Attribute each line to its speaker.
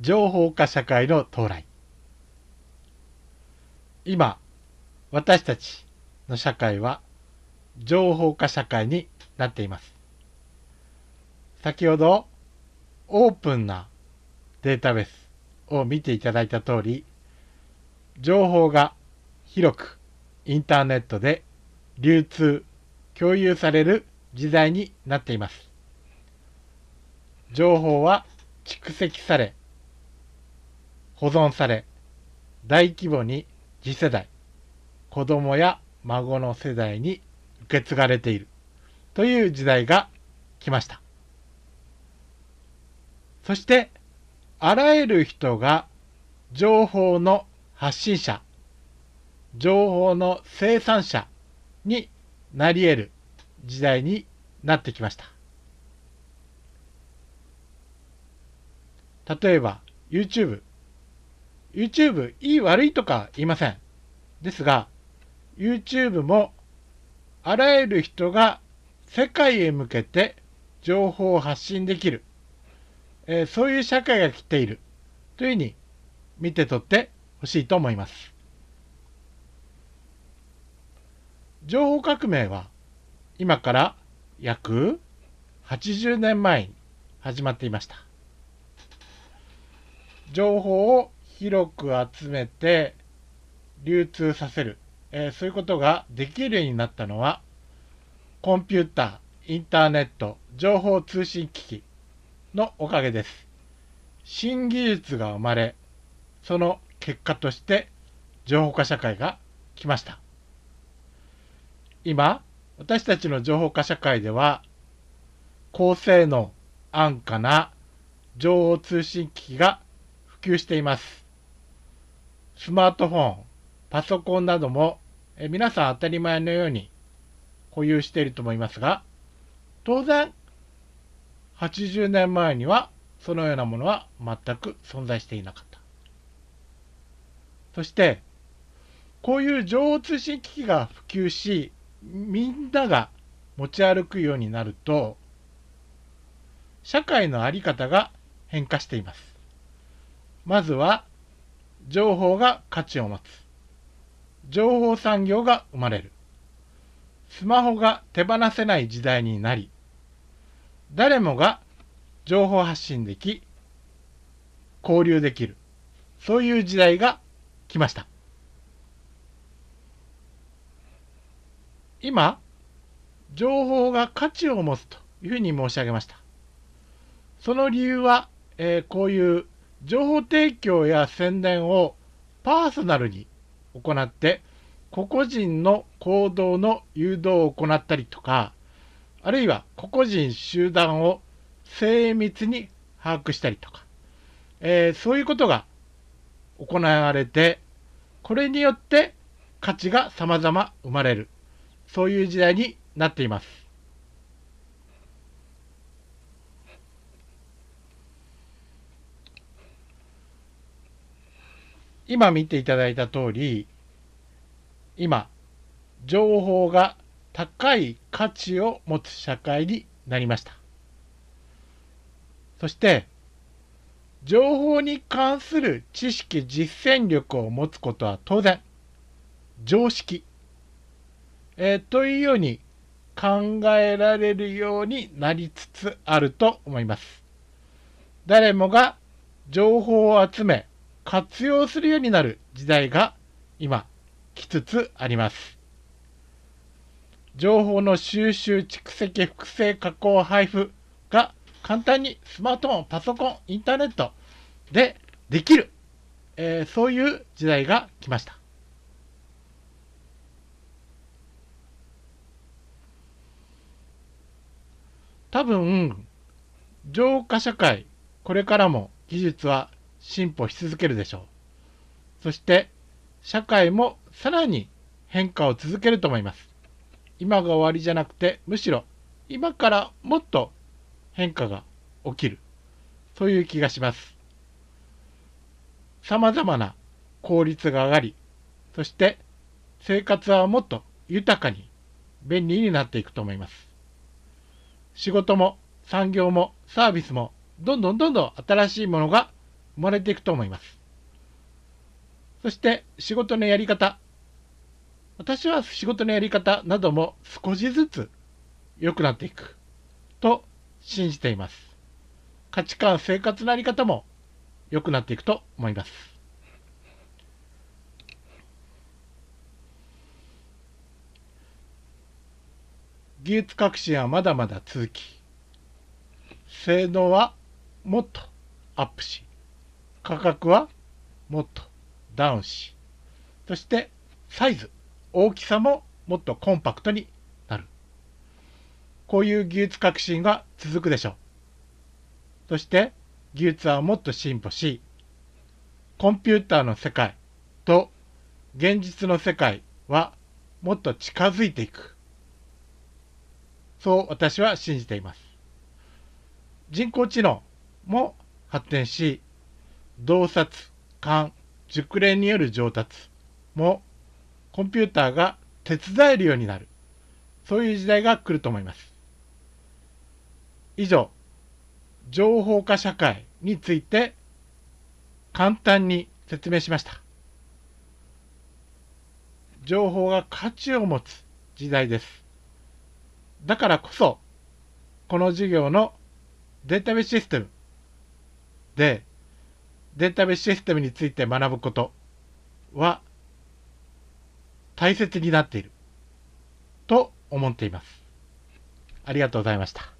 Speaker 1: 情報化社会の到来。今私たちの社会は情報化社会になっています。先ほどオープンなデータベースを見ていただいた通り情報が広くインターネットで流通共有される時代になっています。情報は蓄積され保存され大規模に次世代子供や孫の世代に受け継がれているという時代が来ました。そしてあらゆる人が情報の発信者情報の生産者になり得る時代になってきました。例えば YouTube YouTube いい悪いとか言いませんですが YouTube もあらゆる人が世界へ向けて情報を発信できる、えー、そういう社会が来ているというふうに見て取ってほしいと思います。情報革命は今から約80年前に始まっていました。情報を広く集めて流通させる、えー、そういうことができるようになったのはコンピューター、インターネット、情報通信機器のおかげです。新技術が生まれ、その結果として情報化社会が来ました。今、私たちの情報化社会では、高性能、安価な情報通信機器が普及しています。スマートフォン、パソコンなどもえ皆さん当たり前のように保有していると思いますが、当然、80年前にはそのようなものは全く存在していなかった。そして、こういう情報通信機器が普及し、みんなが持ち歩くようになると、社会の在り方が変化しています。まずは、情報が価値を持つ。情報産業が生まれる。スマホが手放せない時代になり、誰もが情報発信でき、交流できる。そういう時代が来ました。今、情報が価値を持つというふうに申し上げました。その理由は、えー、こういう情報提供や宣伝をパーソナルに行って、個々人の行動の誘導を行ったりとか、あるいは個々人集団を精密に把握したりとか、えー、そういうことが行われて、これによって価値が様々生まれる。そういう時代になっています。今見ていただいた通り、今、情報が高い価値を持つ社会になりました。そして、情報に関する知識、実践力を持つことは当然、常識、えー、というように考えられるようになりつつあると思います。誰もが情報を集め、活用するようになる時代が今きつつあります。情報の収集、蓄積、複製、加工、配布が簡単にスマートフォン、パソコン、インターネットでできる、えー、そういう時代が来ました。多分、浄化社会、これからも技術は進歩し続けるでしょう。そして、社会もさらに変化を続けると思います。今が終わりじゃなくて、むしろ今からもっと変化が起きる。そういう気がします。様々な効率が上がり、そして生活はもっと豊かに便利になっていくと思います。仕事も産業もサービスもどんどんどんどん新しいものが生まれていくと思います。そして仕事のやり方。私は仕事のやり方なども少しずつ良くなっていくと信じています。価値観、生活のあり方も良くなっていくと思います。技術革新はまだまだ続き、性能はもっとアップし、価格はもっとダウンし、そしてサイズ、大きさももっとコンパクトになる。こういう技術革新が続くでしょう。そして技術はもっと進歩し、コンピューターの世界と現実の世界はもっと近づいていく。そう私は信じています。人工知能も発展し、洞察、勘、熟練による上達もコンピューターが手伝えるようになる。そういう時代が来ると思います。以上、情報化社会について簡単に説明しました。情報が価値を持つ時代です。だからこそ、この授業のデータベースシステムで、データベースシステムについて学ぶことは大切になっていると思っています。ありがとうございました。